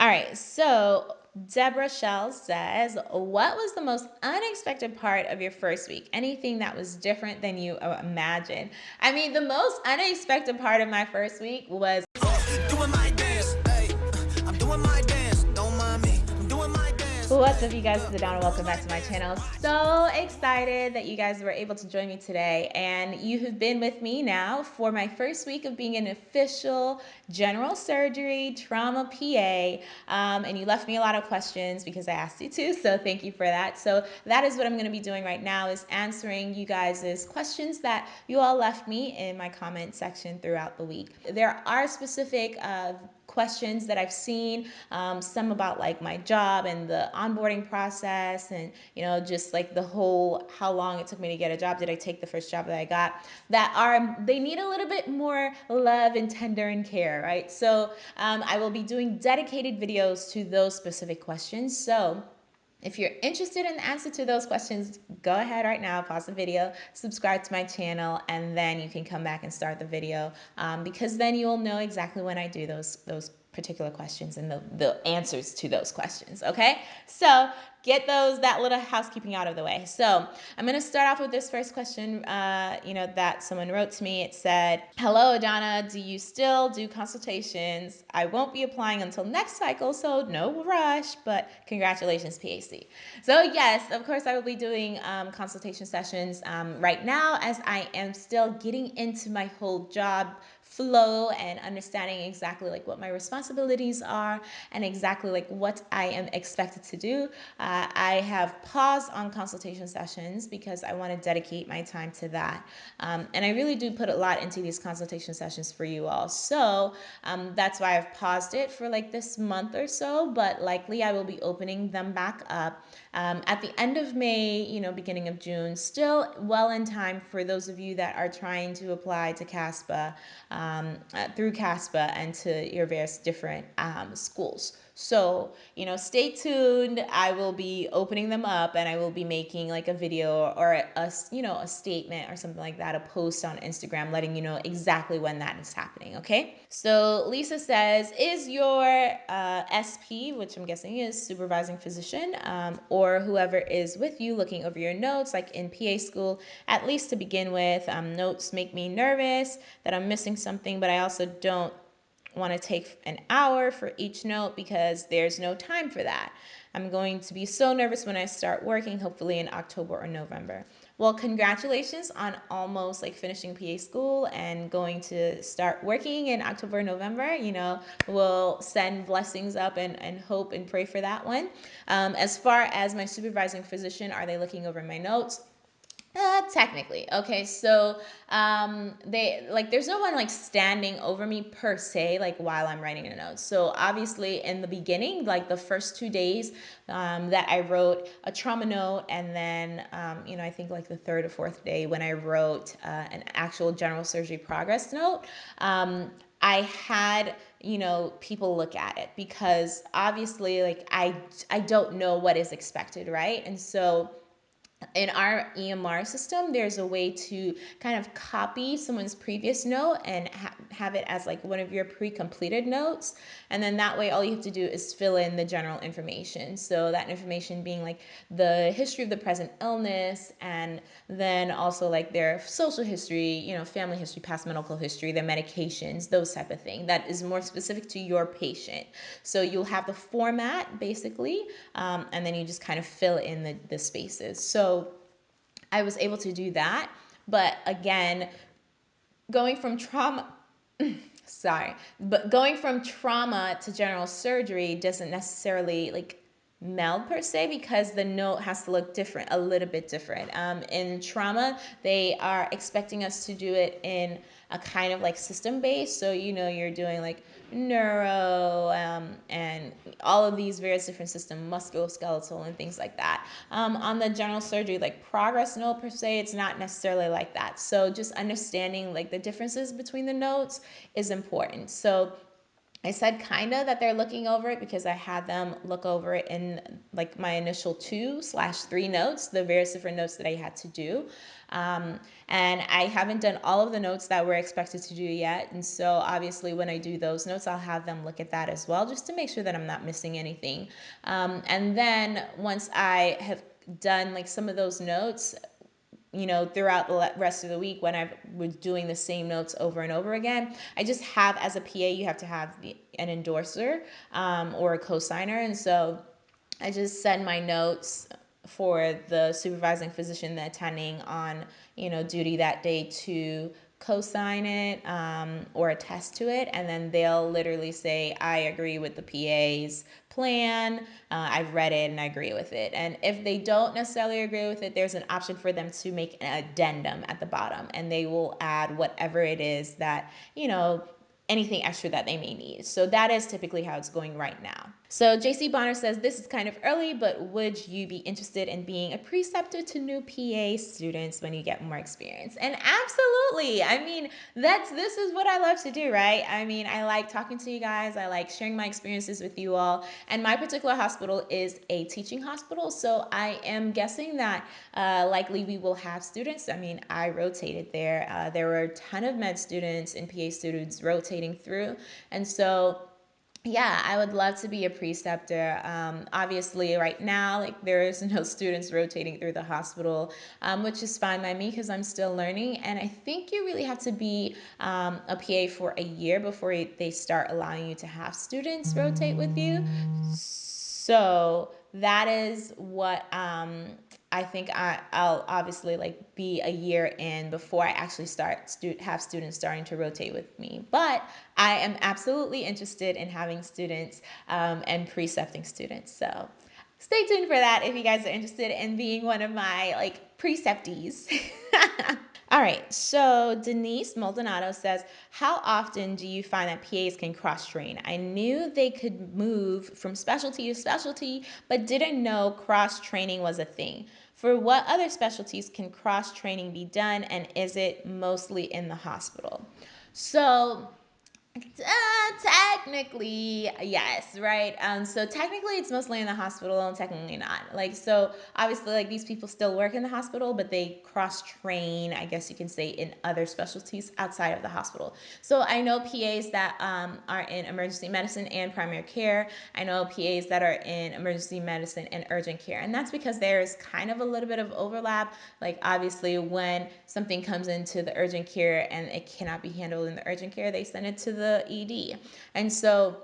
All right, so Deborah Shell says, What was the most unexpected part of your first week? Anything that was different than you uh, imagined? I mean, the most unexpected part of my first week was. What's up you guys, it's Adana. Welcome back to my channel. So excited that you guys were able to join me today and you have been with me now for my first week of being an official general surgery trauma PA um, and you left me a lot of questions because I asked you to so thank you for that. So that is what I'm going to be doing right now is answering you guys' questions that you all left me in my comment section throughout the week. There are specific uh, questions that I've seen, um, some about like my job and the onboarding process and, you know, just like the whole how long it took me to get a job. Did I take the first job that I got? That are, they need a little bit more love and tender and care, right? So um, I will be doing dedicated videos to those specific questions. So if you're interested in the answer to those questions, go ahead right now, pause the video, subscribe to my channel, and then you can come back and start the video um, because then you'll know exactly when I do those, those particular questions and the, the answers to those questions, okay? So get those, that little housekeeping out of the way. So I'm gonna start off with this first question, uh, you know, that someone wrote to me. It said, hello, Adana, do you still do consultations? I won't be applying until next cycle, so no rush, but congratulations, PA-C. So yes, of course I will be doing um, consultation sessions um, right now as I am still getting into my whole job flow and understanding exactly like what my responsibilities are and exactly like what I am expected to do. I have paused on consultation sessions because I want to dedicate my time to that. Um, and I really do put a lot into these consultation sessions for you all. So um, that's why I've paused it for like this month or so, but likely I will be opening them back up um, at the end of May, you know, beginning of June, still well in time for those of you that are trying to apply to CASPA um, uh, through CASPA and to your various different um, schools. So, you know, stay tuned. I will be opening them up and I will be making like a video or a, you know, a statement or something like that, a post on Instagram letting you know exactly when that is happening, okay? So Lisa says, is your uh, SP, which I'm guessing is supervising physician, um, or whoever is with you looking over your notes, like in PA school, at least to begin with, um, notes make me nervous that I'm missing something, but I also don't want to take an hour for each note because there's no time for that. I'm going to be so nervous when I start working, hopefully in October or November. Well, congratulations on almost like finishing PA school and going to start working in October, or November. You know, we'll send blessings up and, and hope and pray for that one. Um, as far as my supervising physician, are they looking over my notes? Uh, technically, okay. So, um, they like there's no one like standing over me per se, like while I'm writing a note. So obviously, in the beginning, like the first two days, um, that I wrote a trauma note, and then um, you know I think like the third or fourth day when I wrote uh, an actual general surgery progress note, um, I had you know people look at it because obviously like I I don't know what is expected, right? And so in our EMR system, there's a way to kind of copy someone's previous note and ha have it as like one of your pre-completed notes. And then that way, all you have to do is fill in the general information. So that information being like the history of the present illness and then also like their social history, you know, family history, past medical history, their medications, those type of thing. That is more specific to your patient. So you'll have the format basically, um, and then you just kind of fill in the, the spaces. So I was able to do that. But again, going from trauma, sorry, but going from trauma to general surgery doesn't necessarily like meld per se because the note has to look different, a little bit different. Um, in trauma, they are expecting us to do it in a kind of like system base. So, you know, you're doing like neuro um, and all of these various different systems, musculoskeletal and things like that. Um, on the general surgery, like progress note per se, it's not necessarily like that. So just understanding like the differences between the notes is important. So I said kind of that they're looking over it because I had them look over it in like my initial two slash three notes, the various different notes that I had to do. Um, and I haven't done all of the notes that we're expected to do yet. And so obviously when I do those notes, I'll have them look at that as well, just to make sure that I'm not missing anything. Um, and then once I have done like some of those notes, you know, throughout the rest of the week when I was doing the same notes over and over again. I just have, as a PA, you have to have an endorser um, or a cosigner. And so I just send my notes for the supervising physician, the attending on, you know, duty that day to co-sign it um, or attest to it and then they'll literally say i agree with the pa's plan. Uh, i've read it and i agree with it. And if they don't necessarily agree with it there's an option for them to make an addendum at the bottom and they will add whatever it is that you know anything extra that they may need. So that is typically how it's going right now so JC Bonner says this is kind of early, but would you be interested in being a preceptor to new PA students when you get more experience? And absolutely. I mean, that's this is what I love to do, right? I mean, I like talking to you guys. I like sharing my experiences with you all. And my particular hospital is a teaching hospital, so I am guessing that uh, likely we will have students. I mean, I rotated there. Uh, there were a ton of med students and PA students rotating through, and so yeah, I would love to be a preceptor. Um, obviously, right now, like there is no students rotating through the hospital, um, which is fine by me because I'm still learning. And I think you really have to be um, a PA for a year before they start allowing you to have students rotate with you. So that is what um, I think I, I'll obviously like be a year in before I actually start stu- have students starting to rotate with me. But I am absolutely interested in having students um, and precepting students. So stay tuned for that if you guys are interested in being one of my like preceptees. All right, so Denise Maldonado says, How often do you find that PAs can cross train? I knew they could move from specialty to specialty, but didn't know cross training was a thing. For what other specialties can cross training be done, and is it mostly in the hospital? So, uh, technically, yes, right? Um, so technically, it's mostly in the hospital, and technically not. Like, so obviously, like these people still work in the hospital, but they cross train, I guess you can say, in other specialties outside of the hospital. So I know PAs that um, are in emergency medicine and primary care. I know PAs that are in emergency medicine and urgent care, and that's because there's kind of a little bit of overlap. Like, obviously, when something comes into the urgent care and it cannot be handled in the urgent care, they send it to the the ED. And so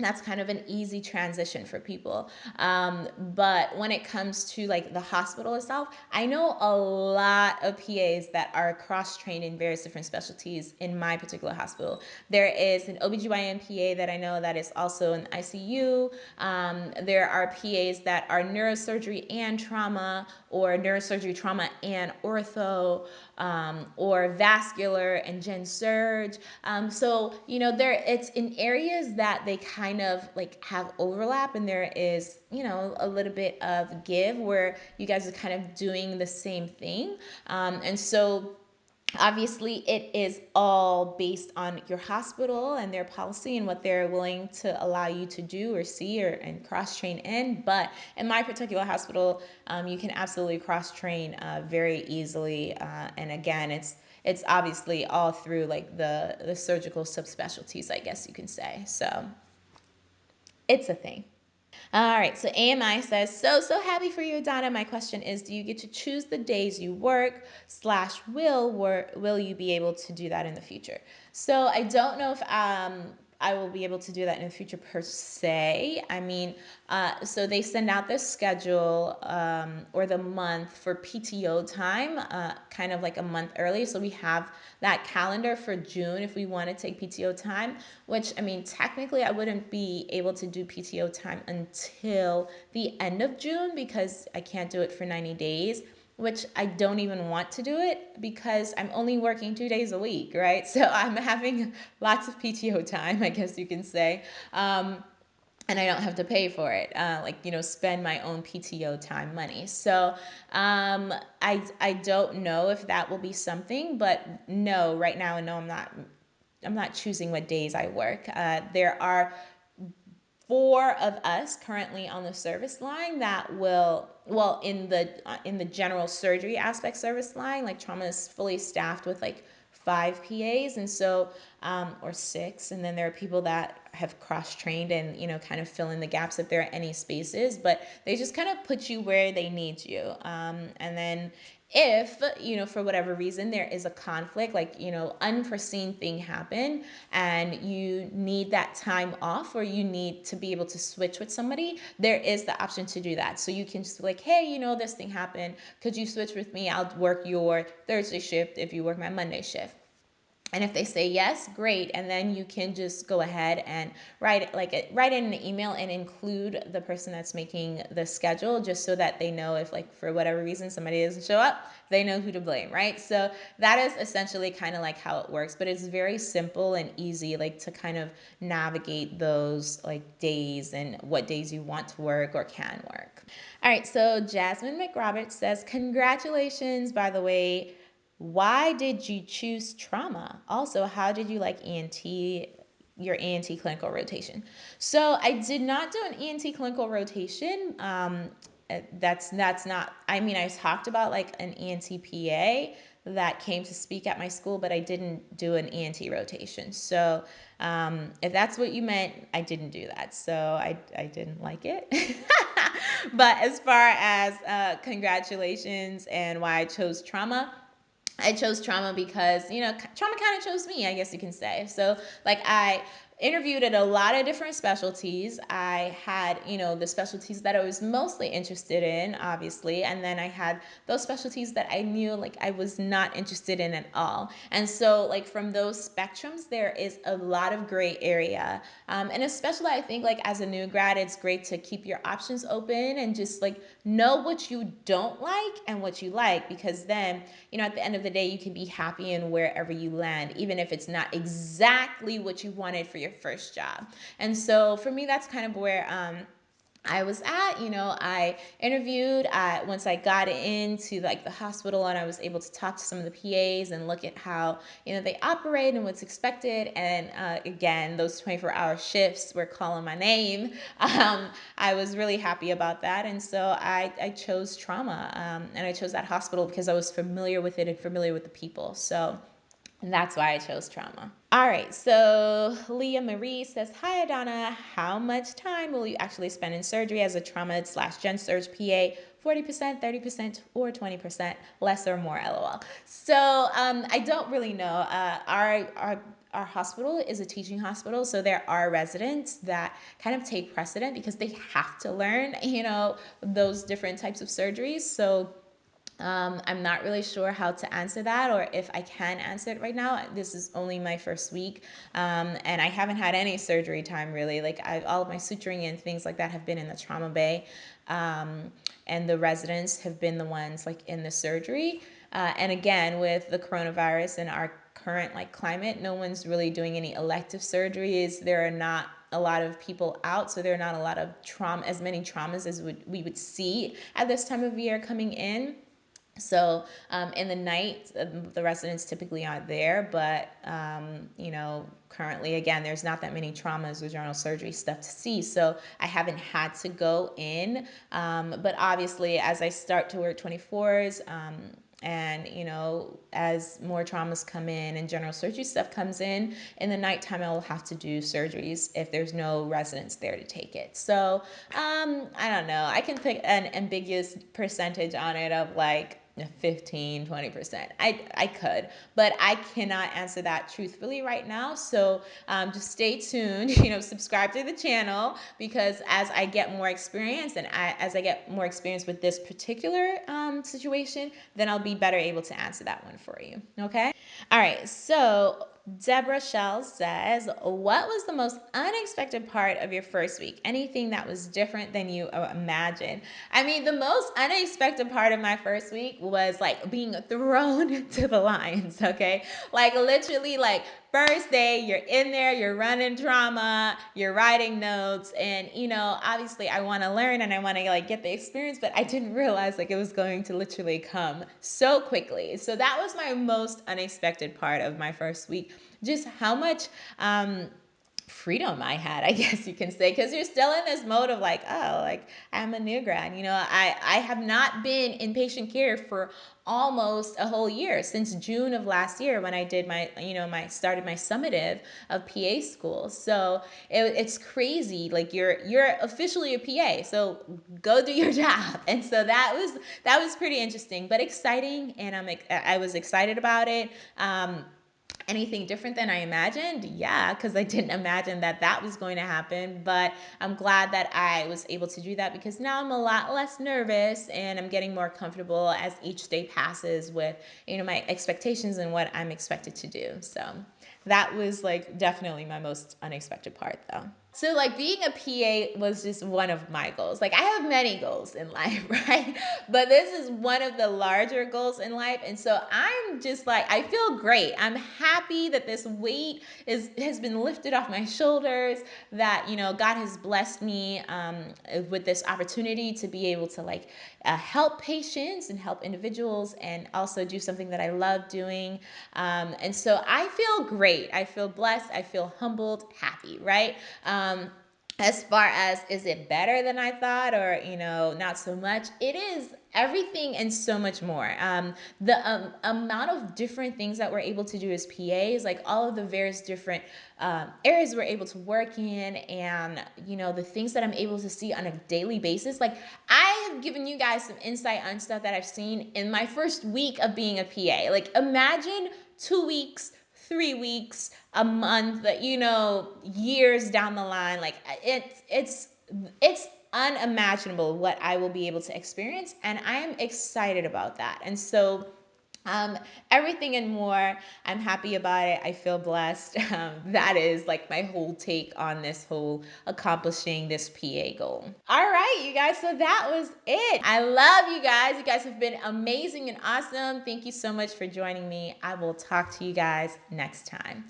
that's kind of an easy transition for people. Um, but when it comes to like the hospital itself, I know a lot of PAs that are cross trained in various different specialties in my particular hospital. There is an OBGYN PA that I know that is also in ICU. Um, there are PAs that are neurosurgery and trauma, or neurosurgery, trauma, and ortho um, or vascular and gen surge. Um, so you know there it's in areas that they kind of like have overlap, and there is you know a little bit of give where you guys are kind of doing the same thing, um, and so obviously it is all based on your hospital and their policy and what they're willing to allow you to do or see or and cross train in. But in my particular hospital um, you can absolutely cross train uh, very easily uh, and again it's it's obviously all through like the the surgical subspecialties i guess you can say. So it's a thing all right, so AMI says, so, so happy for you, Donna. My question is, do you get to choose the days you work slash will work? Will you be able to do that in the future? So I don't know if um, I will be able to do that in the future per se. I mean, uh, so they send out the schedule um, or the month for PTO time, uh, kind of like a month early. So we have that calendar for June if we want to take PTO time, which I mean, technically, I wouldn't be able to do PTO time until the end of June because I can't do it for 90 days which I don't even want to do it because I'm only working two days a week, right? So I'm having lots of PTO time, I guess you can say. Um, and I don't have to pay for it, uh, like you know, spend my own PTO time money. So um, I I don't know if that will be something, but no, right now, no, I'm not I'm not choosing what days I work. Uh, there are four of us currently on the service line that will well in the uh, in the general surgery aspect service line like trauma is fully staffed with like five PAs, and so um, or six, and then there are people that have cross trained and you know kind of fill in the gaps if there are any spaces, but they just kind of put you where they need you, um, and then if you know for whatever reason there is a conflict like you know unforeseen thing happen and you need that time off or you need to be able to switch with somebody there is the option to do that. So you can just like hey you know this thing happened. Could you switch with me? I'll work your thursday shift if you work my monday shift and if they say yes, great. And then you can just go ahead and write like write in an email and include the person that's making the schedule just so that they know if like for whatever reason somebody doesn't show up, they know who to blame, right? So that is essentially kind of like how it works, but it's very simple and easy like to kind of navigate those like days and what days you want to work or can work. All right, so Jasmine McRoberts says, Congratulations, by the way why did you choose trauma? Also, how did you like ENT, your ENT clinical rotation? So I did not do an ENT clinical rotation. Um, uh, that's that's not. I mean, I talked about like an ENT PA that came to speak at my school, but I didn't do an ENT rotation. So um, if that's what you meant, I didn't do that. So I, I didn't like it. but as far as uh, congratulations and why I chose trauma, I chose trauma because, you know, trauma kind of chose me, I guess you can say. So, like, I interviewed at a lot of different specialties. I had, you know, the specialties that I was mostly interested in, obviously, and then I had those specialties that I knew like I was not interested in at all. And so, like from those spectrums, there is a lot of gray area, um, and especially I think like as a new grad, it's great to keep your options open and just like know what you don't like and what you like, because then, you know, at the end of the day, you can be happy in wherever you land, even if it's not exactly what you wanted for your your first job. And so for me, that's kind of where um, I was at, you know, I interviewed I, once I got into like the hospital and I was able to talk to some of the PAs and look at how, you know, they operate and what's expected. And uh, again, those 24 hour shifts were calling my name. Um, I was really happy about that. And so I, I chose trauma um, and I chose that hospital because I was familiar with it and familiar with the people. So and that's why I chose trauma. All right, so Leah Marie says, Hi Adana, how much time will you actually spend in surgery as a trauma slash gen surge PA? 40%, 30%, or 20%, less or more, lol. So um, I don't really know. Uh, our, our, our hospital is a teaching hospital, so there are residents that kind of take precedent because they have to learn, you know, those different types of surgeries. So um, I'm not really sure how to answer that or if I can answer it right now. This is only my first week um, and I haven't had any surgery time really. Like I, all of my suturing and things like that have been in the trauma bay um, and the residents have been the ones like in the surgery. Uh, and again, with the coronavirus and our current like climate, no one's really doing any elective surgeries. There are not a lot of people out, so there are not a lot of trauma, as many traumas as would, we would see at this time of year coming in. So um, in the night, uh, the residents typically aren't there, but um, you know, currently again, there's not that many traumas or general surgery stuff to see. So I haven't had to go in, um, but obviously as I start to work 24s, um, and you know as more traumas come in and general surgery stuff comes in in the nighttime i'll have to do surgeries if there's no residents there to take it so um, i don't know i can pick an ambiguous percentage on it of like 15 20% i i could but i cannot answer that truthfully right now. So um, just stay tuned you know subscribe to the channel because as i get more experience and I, as i get more experience with this particular um, situation then i'll be better able to answer that one for you okay? All right so Deborah Shell says, What was the most unexpected part of your first week? Anything that was different than you uh, imagined? I mean, the most unexpected part of my first week was like being thrown to the lions, okay? Like literally, like first day you're in there you're running trauma you're writing notes and you know obviously i want to learn and i want to like get the experience but i didn't realize like it was going to literally come so quickly. So that was my most unexpected part of my first week. Just how much um freedom I had, I guess you can say, because you're still in this mode of like, oh, like I'm a new grad. You know, I I have not been in patient care for almost a whole year since June of last year when I did my, you know, my started my summative of PA school. So it, it's crazy. Like you're you're officially a PA, so go do your job. And so that was that was pretty interesting, but exciting, and I'm I was excited about it. Um, anything different than I imagined? Yeah, because I didn't imagine that that was going to happen. But I'm glad that I was able to do that because now I'm a lot less nervous and I'm getting more comfortable as each day passes with, you know, my expectations and what I'm expected to do. So that was like definitely my most unexpected part though. So like being a PA was just one of my goals. Like I have many goals in life, right? But this is one of the larger goals in life. And so I'm just like I feel great. I'm happy that this weight is has been lifted off my shoulders, that you know God has blessed me um, with this opportunity to be able to like uh, help patients and help individuals and also do something that I love doing. Um, and so I feel great. I feel blessed. I feel humbled, happy, right? Um, as far as is it better than I thought or, you know, not so much, it is everything and so much more. Um, the um, amount of different things that we're able to do as PAs, like all of the various different um, areas we're able to work in, and you know the things that I'm able to see on a daily basis. Like I have given you guys some insight on stuff that I've seen in my first week of being a PA. Like imagine two weeks three weeks, a month, you know, years down the line. Like it's it's it's unimaginable what I will be able to experience, and I am excited about that. And so um, everything and more. I'm happy about it. I feel blessed. Um, that is like my whole take on this whole accomplishing this PA goal. All right, you guys. So that was it. I love you guys. You guys have been amazing and awesome. Thank you so much for joining me. I will talk to you guys next time.